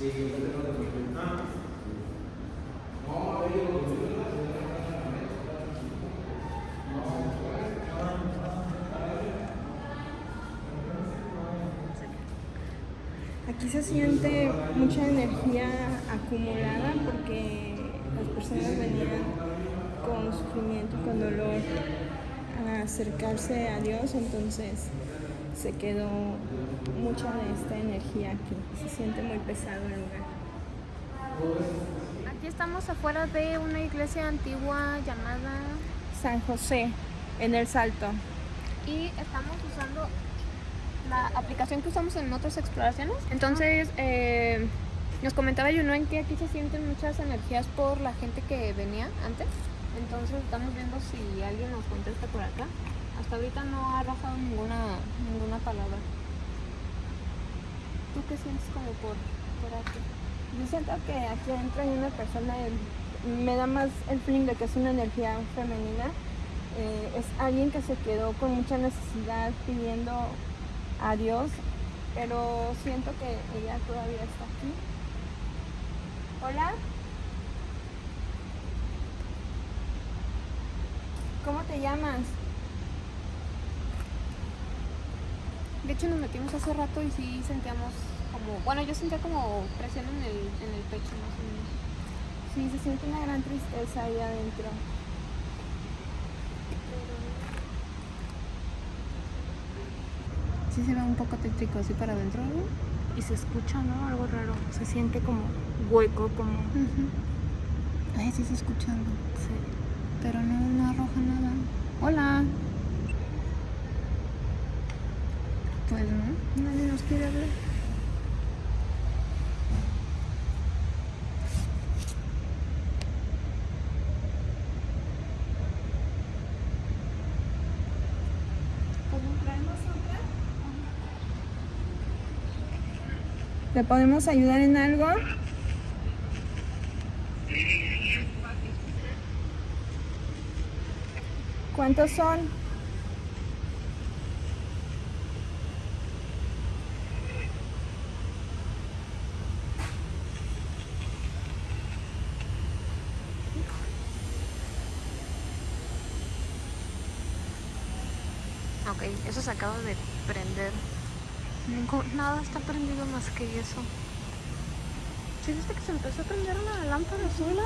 Aquí se siente mucha energía acumulada porque las personas venían con sufrimiento, con dolor a acercarse a Dios, entonces se quedó mucha de esta energía aquí. Se siente muy pesado el lugar. Aquí estamos afuera de una iglesia antigua llamada San José, en el Salto. y estamos usando la aplicación que usamos en otras exploraciones. Entonces, eh, nos comentaba Yunuen que aquí se sienten muchas energías por la gente que venía antes. Entonces, estamos viendo si alguien nos contesta por acá. Hasta ahorita no ha arrojado ninguna, ninguna palabra. ¿Tú qué sientes como por, aquí? Yo siento que aquí adentro hay una persona, me da más el feeling de que es una energía femenina. Eh, es alguien que se quedó con mucha necesidad pidiendo a Dios, pero siento que ella todavía está aquí. Hola. ¿Cómo te llamas? De hecho, nos metimos hace rato y sí sentíamos como, bueno, yo sentía como presión en el, en el pecho más o menos. Sí, se siente una gran tristeza ahí adentro. Sí se ve un poco tétrico así para adentro, ¿no? Y se escucha, ¿no? Algo raro. Se siente como hueco, como... Ay, sí se escuchando. Sí. Pero no, no arroja nada. Hola. Pues no, nadie nos quiere hablar. ¿Le podemos ayudar en algo? ¿Cuántos son? Ok, eso se acaba de prender. Ningún- nada está prendido más que eso. ¿Sí viste que se empezó a prender una lámpara sola?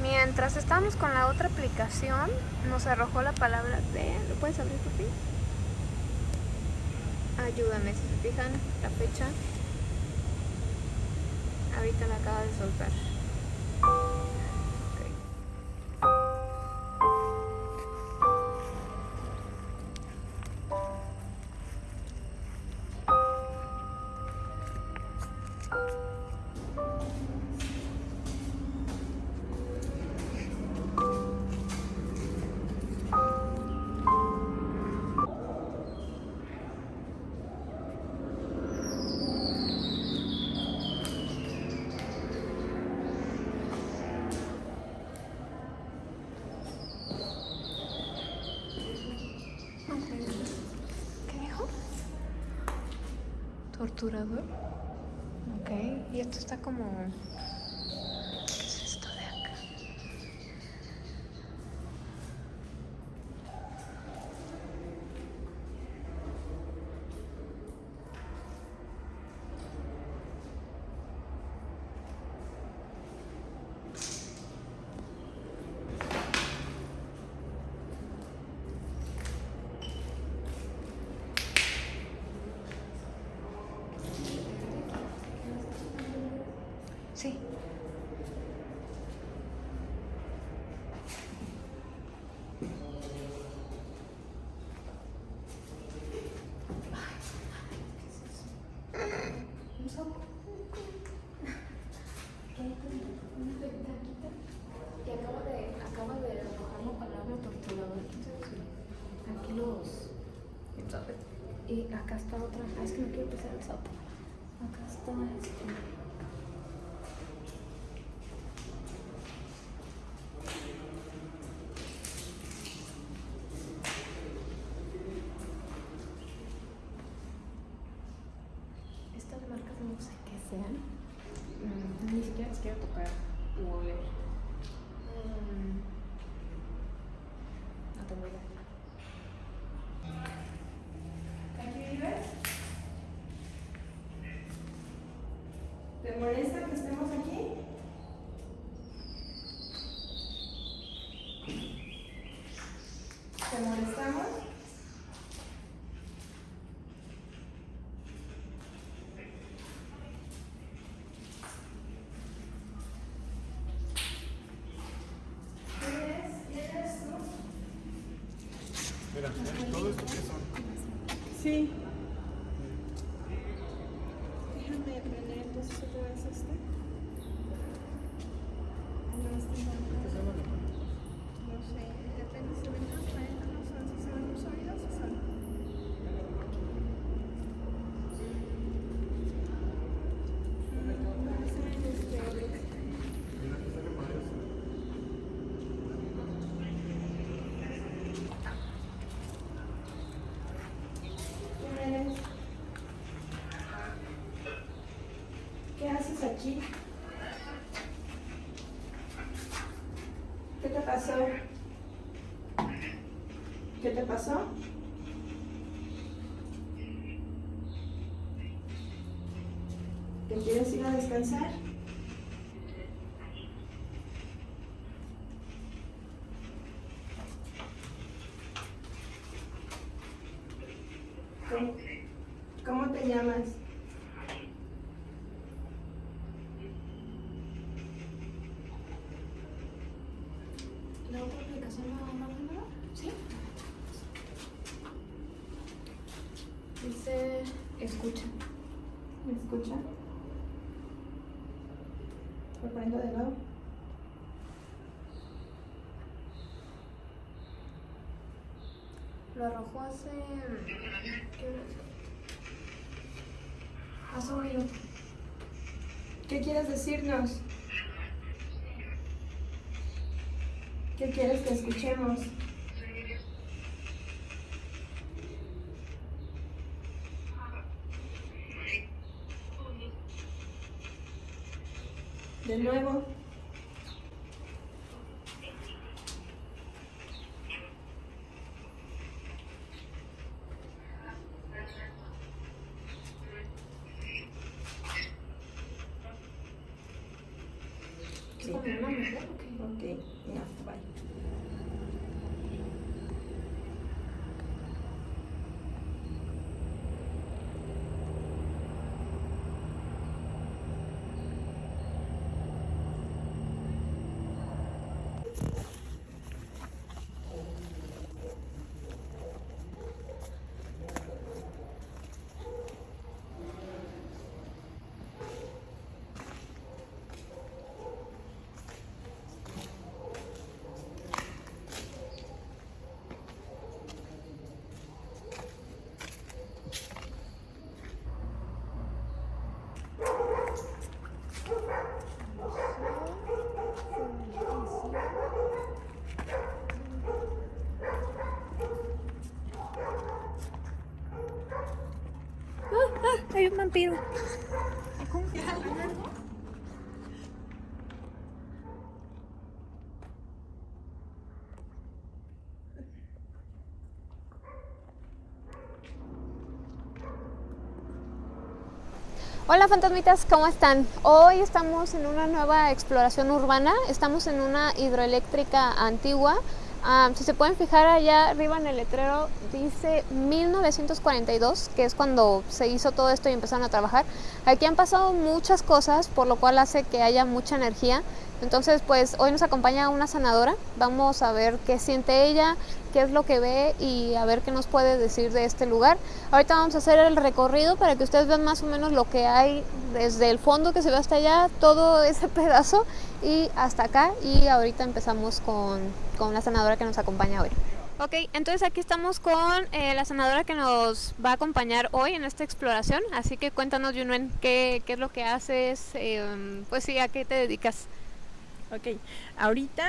Mientras estábamos con la otra aplicación, nos arrojó la palabra de... ¿Lo puedes abrir, por fin? Ayúdame, si se fijan, la fecha. Ahorita la acaba de soltar. Torturador. Ok. Y esto está como. ¿Qué es esto de acá? Sí. Y acaba de, acaba de arrojar la palabra torturador. Aquí los. Y acá está otra. Ah, es que no quiero pisar el sapo. Acá está este. Molesta que estemos aquí? ¿Te molestamos? ¿Quién eres? ¿Quién eres tú? Mira, todo esto que son. Sí. Déjame prender entonces otra vez este. No, este no. No sé, depende si se ven transparentes no son, si se ven muy sólidos o son. Mm, parecen, este, Mira que sale para eso. ¿Quién eres? ¿Qué haces ¿Qué te pasó? ¿Qué te pasó? ¿Te quieres ir a descansar? ¿Cómo, cómo te llamas? ¿La otra aplicación no no primero? ¿Sí? Dice escucha. ¿Me escucha? Lo prendo de nuevo. Lo arrojó hace. Hace un minuto. ¿Qué quieres decirnos? ¿Qué quieres que escuchemos? De nuevo. ¿Es Sí. como una mujer o qué? Ok, no, bye. Hay un Hola fantasmitas, ¿cómo están? Hoy estamos en una nueva exploración urbana, estamos en una hidroeléctrica antigua. Ah, si se pueden fijar allá arriba en el letrero dice 1942, que es cuando se hizo todo esto y empezaron a trabajar. Aquí han pasado muchas cosas, por lo cual hace que haya mucha energía. Entonces, pues hoy nos acompaña una sanadora. Vamos a ver qué siente ella, qué es lo que ve y a ver qué nos puede decir de este lugar. Ahorita vamos a hacer el recorrido para que ustedes vean más o menos lo que hay desde el fondo que se ve hasta allá, todo ese pedazo y hasta acá. Y ahorita empezamos con, con la sanadora que nos acompaña hoy. Ok, entonces aquí estamos con eh, la sanadora que nos va a acompañar hoy en esta exploración. Así que cuéntanos, Yunuen, qué, qué es lo que haces, eh, pues sí, a qué te dedicas. Ok, ahorita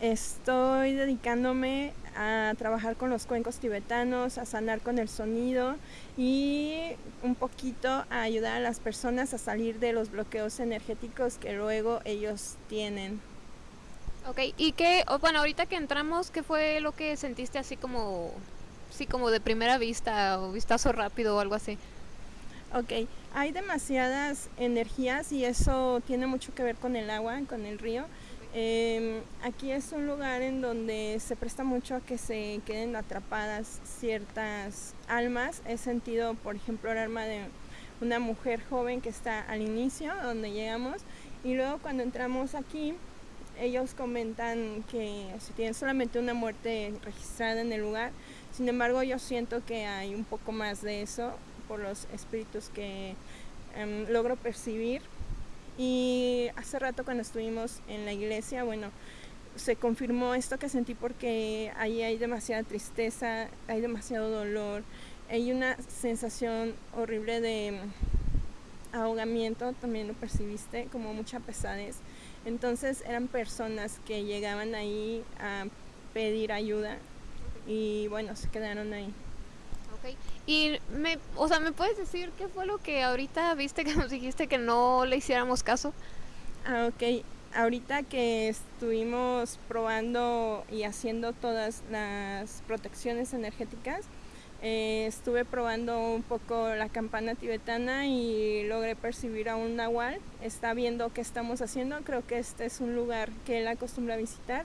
estoy dedicándome a trabajar con los cuencos tibetanos, a sanar con el sonido y un poquito a ayudar a las personas a salir de los bloqueos energéticos que luego ellos tienen. Ok, y qué, bueno, ahorita que entramos, ¿qué fue lo que sentiste así como, sí, como de primera vista o vistazo rápido o algo así? Ok, hay demasiadas energías y eso tiene mucho que ver con el agua, con el río. Em, aquí es un lugar en donde se presta mucho a que se queden atrapadas ciertas almas. He sentido, por ejemplo, el alma de una mujer joven que está al inicio, donde llegamos, y luego cuando entramos aquí, ellos comentan que si tienen solamente una muerte registrada en el lugar, sin embargo yo siento que hay un poco más de eso por los espíritus que em, logro percibir. Y hace rato cuando estuvimos en la iglesia, bueno, se confirmó esto que sentí porque ahí hay demasiada tristeza, hay demasiado dolor, hay una sensación horrible de ahogamiento, también lo percibiste, como mucha pesadez. Entonces eran personas que llegaban ahí a pedir ayuda y bueno, se quedaron ahí. Ok. Y me, o sea, ¿me puedes decir qué fue lo que ahorita viste que nos dijiste que no le hiciéramos caso? Ah, ok. Ahorita que estuvimos probando y haciendo todas las protecciones energéticas, eh, estuve probando un poco la campana tibetana y logré percibir a un nahual. Está viendo qué estamos haciendo. Creo que este es un lugar que él acostumbra visitar.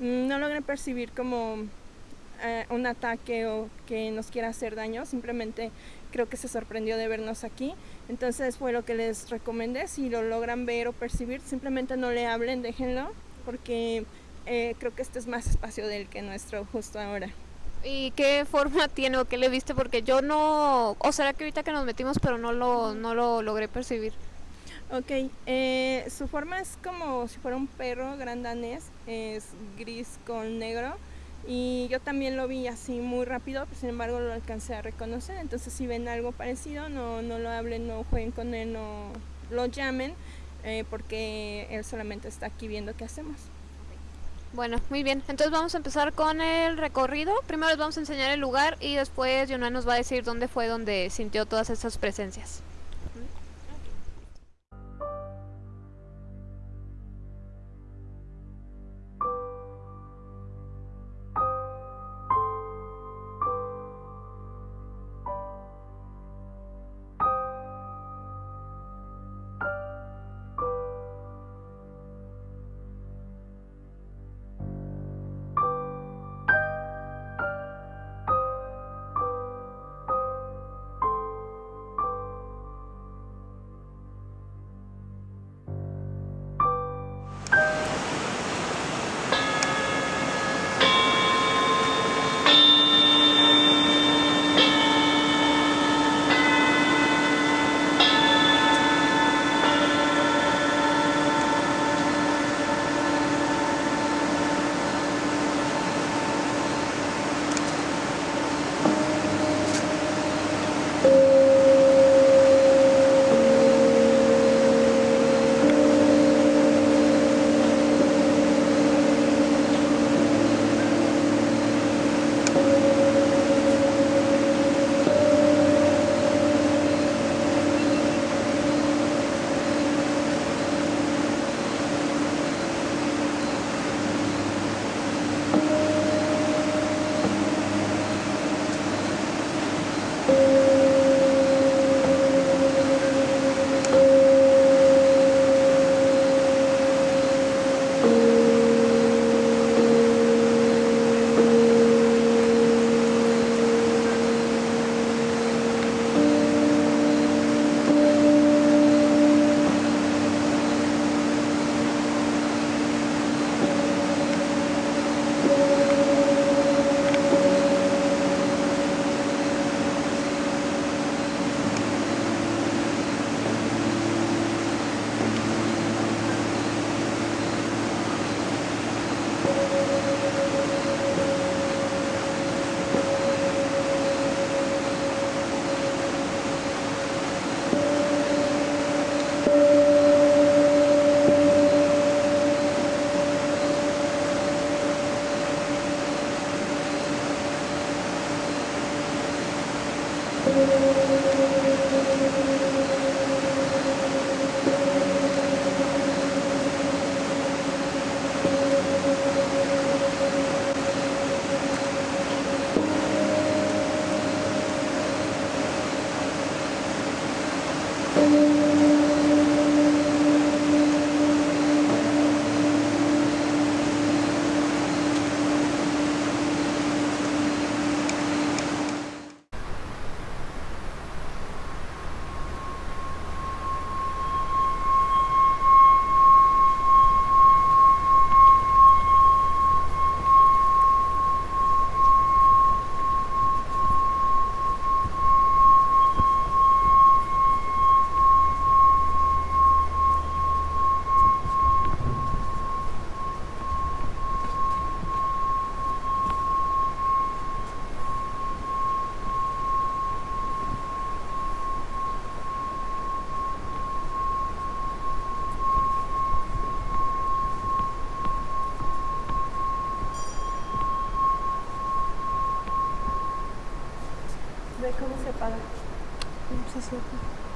Mm, No logré percibir como eh, un ataque o que nos quiera hacer daño. Simplemente creo que se sorprendió de vernos aquí. Entonces fue lo que les recomendé. Si lo logran ver o percibir, simplemente no le hablen, déjenlo, porque eh, creo que este es más espacio del que nuestro justo ahora. ¿Y qué forma tiene o qué le viste? Porque yo no, o será que ahorita que nos metimos, pero no lo, no lo logré percibir. Ok, eh, su forma es como si fuera un perro grandanés, es gris con negro y yo también lo vi así muy rápido, pero sin embargo lo alcancé a reconocer, entonces si ven algo parecido no, no lo hablen, no jueguen con él, no lo llamen eh, porque él solamente está aquí viendo qué hacemos. Bueno, muy bien. Entonces vamos a empezar con el recorrido. Primero les vamos a enseñar el lugar y después Yuna nos va a decir dónde fue donde sintió todas esas presencias.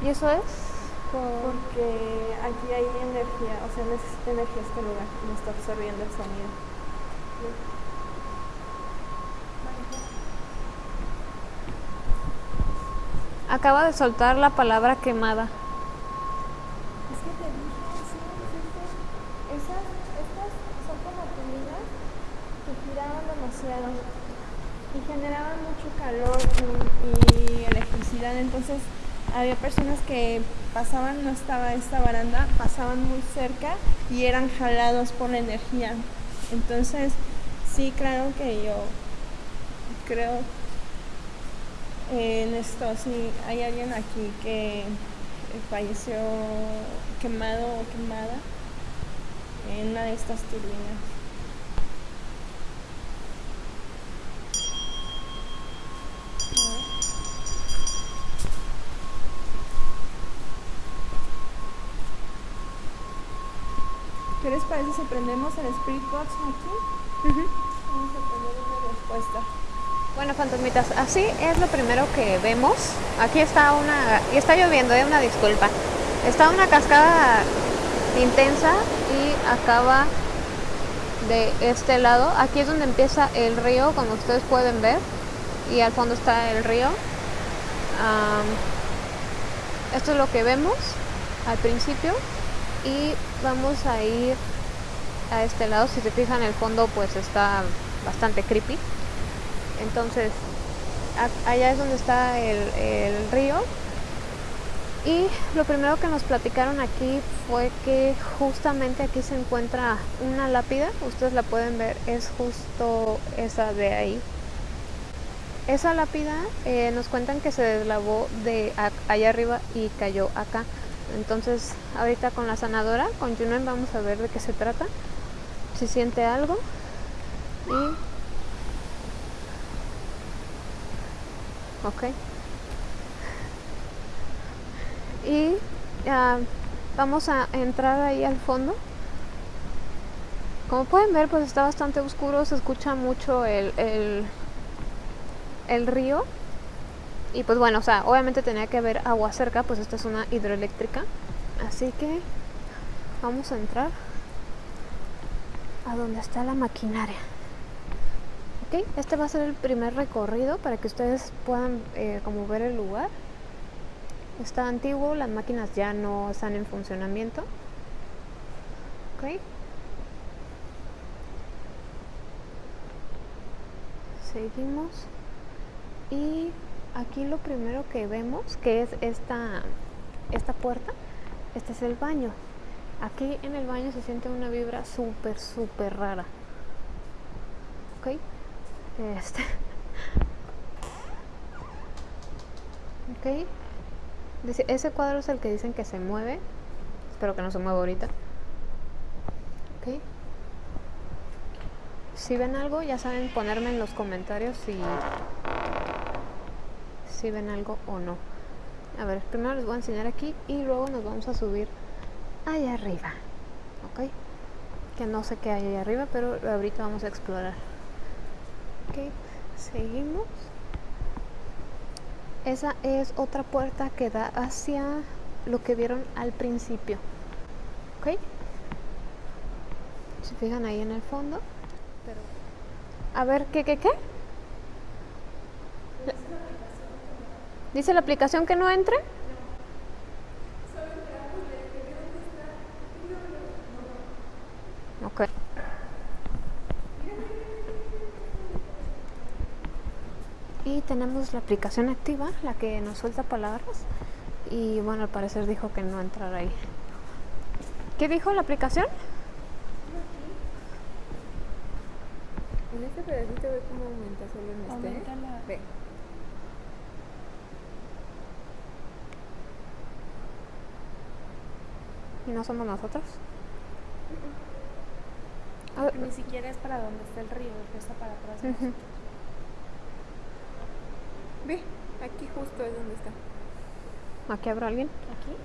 ¿Y eso es? Porque aquí hay energía, o sea, necesita energía este lugar, no está absorbiendo el sonido. Acaba de soltar la palabra quemada. Es que te dije, sí, sí, esas, estas son como turbinas que giraban demasiado y generaban mucho calor y, y electricidad, entonces había personas que pasaban, no estaba esta baranda, pasaban muy cerca y eran jalados por la energía. Entonces, sí, claro que yo creo en esto, sí, hay alguien aquí que falleció quemado o quemada en una de estas turbinas. ¿Qué les parece si prendemos el Spirit Box aquí? Vamos a prender una respuesta. Bueno, fantasmitas, así es lo primero que vemos. Aquí está una, y está lloviendo, es una disculpa. Está una cascada intensa y acaba de este lado. Aquí es donde empieza el río, como ustedes pueden ver, y al fondo está el río. Esto es lo que vemos al principio y vamos a ir a este lado. Si se fijan, el fondo pues está bastante creepy. Entonces, allá es donde está el, río. Y lo primero que nos platicaron aquí fue que justamente aquí se encuentra una lápida. Ustedes la pueden ver, es justo esa de ahí. Esa lápida eh, nos cuentan que se deslavó de allá arriba y cayó acá. Entonces, ahorita con la sanadora, con Junen, vamos a ver de qué se trata. Si siente algo. Y Ok. Y ah, vamos a entrar ahí al fondo. Como pueden ver, pues está bastante oscuro, se escucha mucho el, el río. Y pues bueno, o sea, obviamente tenía que haber agua cerca, pues esta es una hidroeléctrica. Así que vamos a entrar a donde está la maquinaria. Ok, este va a ser el primer recorrido para que ustedes puedan eh, como ver el lugar. Está antiguo, las máquinas ya no están en funcionamiento. Ok. Seguimos. Y aquí lo primero que vemos, que es esta, esta puerta, este es el baño. Aquí en el baño se siente una vibra súper, súper rara. Ok. Este. Ok. Dice, ese cuadro es el que dicen que se mueve. Espero que no se mueva ahorita. Ok. Si ven algo, ya saben ponerme en los comentarios si, ven algo o no. A ver, primero les voy a enseñar aquí y luego nos vamos a subir allá arriba. Ok. Que no sé qué hay allá arriba, pero ahorita vamos a explorar. Ok, seguimos. Esa es otra puerta que da hacia lo que vieron al principio. ¿Ok? Se fijan ahí en el fondo. A ver, ¿qué, qué, qué? ¿Dice la aplicación que no entre? Ok. Y tenemos la aplicación activa, la que nos suelta palabras. Y bueno, al parecer dijo que no entrar ahí. ¿Qué dijo la aplicación? En este pedacito ve cómo aumenta solo en este. Aumenta la- Ve. ¿Y no somos nosotros? A ver, Ni siquiera es para donde está el río, está para atrás. nosotros. Ve, aquí justo es donde está. ¿Aquí habrá alguien? ¿Aquí?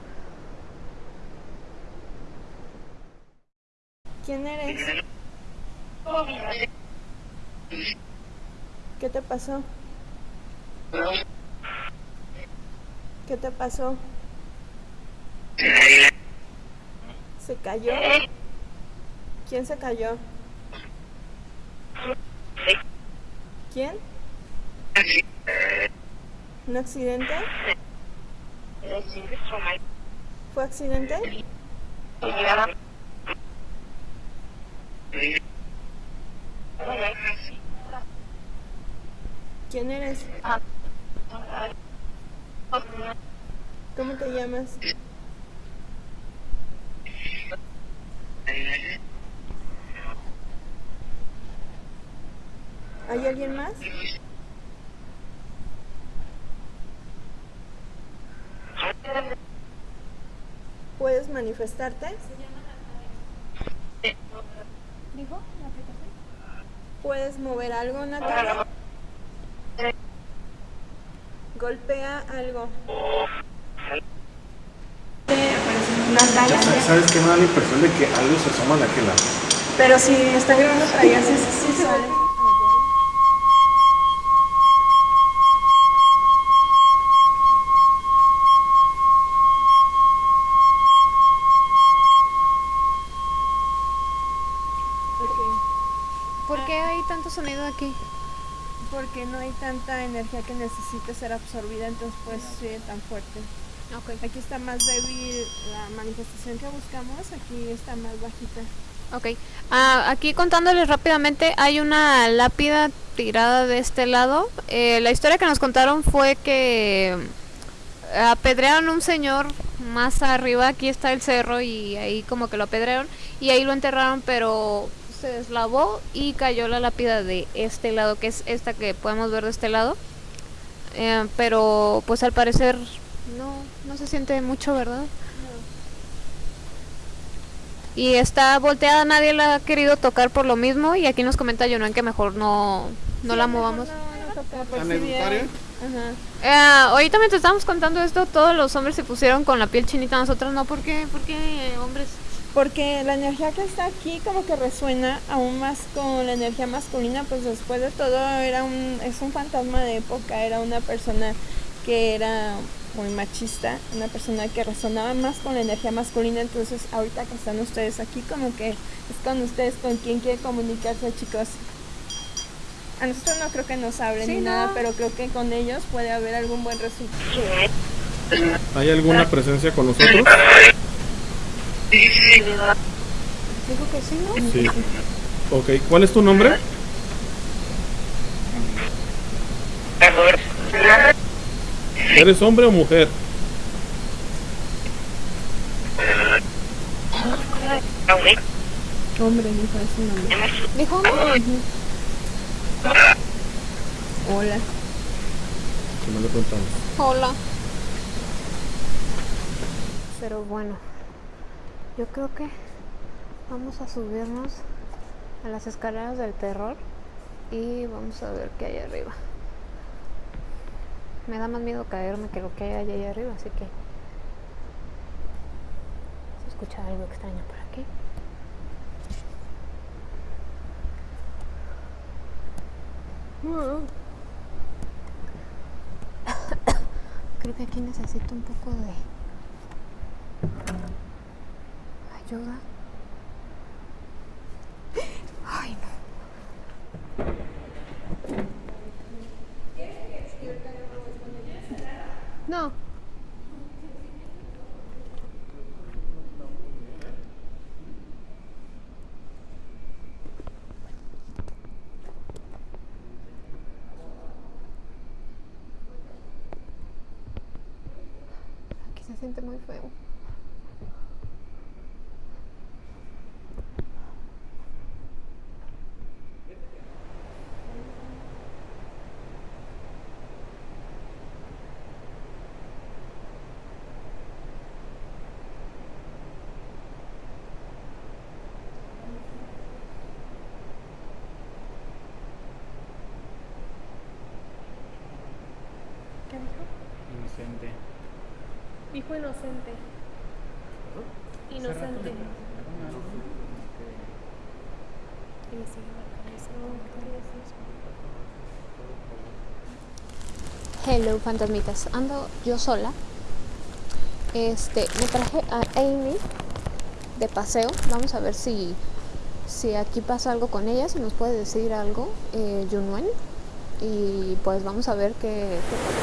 ¿Quién eres? ¿Qué te pasó? ¿Qué te pasó? ¿Se cayó? ¿Quién se cayó? ¿Quién? ¿Un accidente? ¿Fue accidente? ¿Quién eres? ¿Cómo te llamas? ¿Hay alguien más? ¿Puedes manifestarte? ¿Dijo la aplicación? ¿Puedes mover algo, Natalia? Golpea algo. ¿Sabes qué me da la impresión de que algo se asoma de aquel lado? Pero si está grabando para allá, sí, sí, sí sale. Ok. ¿Por qué hay tanto sonido aquí? Porque no hay tanta energía que necesite ser absorbida, entonces pues sí, tan fuerte. Ok. Aquí está más débil la manifestación que buscamos, aquí está más bajita. Ok. Ah, aquí contándoles rápidamente, hay una lápida tirada de este lado. Eh, la historia que nos contaron fue que apedrearon a un señor más arriba, aquí está el cerro y ahí como que lo apedrearon y ahí lo enterraron, pero se deslavó y cayó la lápida de este lado, que es esta que podemos ver de este lado. Eh, pero pues al parecer no, no se siente mucho, ¿verdad? Y está volteada, nadie la ha querido tocar por lo mismo. Y aquí nos comenta Jonan que mejor no, no la movamos. ¿Anecdotaria? Ajá. Eh, ahorita mientras estábamos contando esto, todos los hombres se pusieron con la piel chinita, nosotros no. ¿Por qué? ¿Por qué eh, hombres? Porque la energía que está aquí como que resuena aún más con la energía masculina, pues después de todo era un, es un fantasma de época, era una persona que era muy machista, una persona que resonaba más con la energía masculina, entonces ahorita que están ustedes aquí como que es con ustedes con quien quiere comunicarse chicos. A nosotros no creo que nos hablen Sí, ni no. nada, pero creo que con ellos puede haber algún buen resultado. ¿Hay alguna presencia con nosotros? Dijo que sí, ¿no? Sí. Ok, ¿cuál es tu nombre? ¿Eres hombre o mujer? Hombre, me parece un hombre. Dijo. Hola. Que no le preguntamos. Hola. Pero bueno, yo creo que vamos a subirnos a las escaleras del terror y vamos a ver qué hay arriba. Me da más miedo caerme que lo que hay allá arriba, así que se escucha algo extraño por aquí. Creo que aquí necesito un poco de ayuda. Siente muy feo. Hijo inocente. Inocente. Hello, fantasmitas. Ando yo sola Este, me traje a Amy de paseo. Vamos a ver si, si aquí pasa algo con ella, si nos puede decir algo, eh, Junwen. Y pues vamos a ver qué, qué pasa.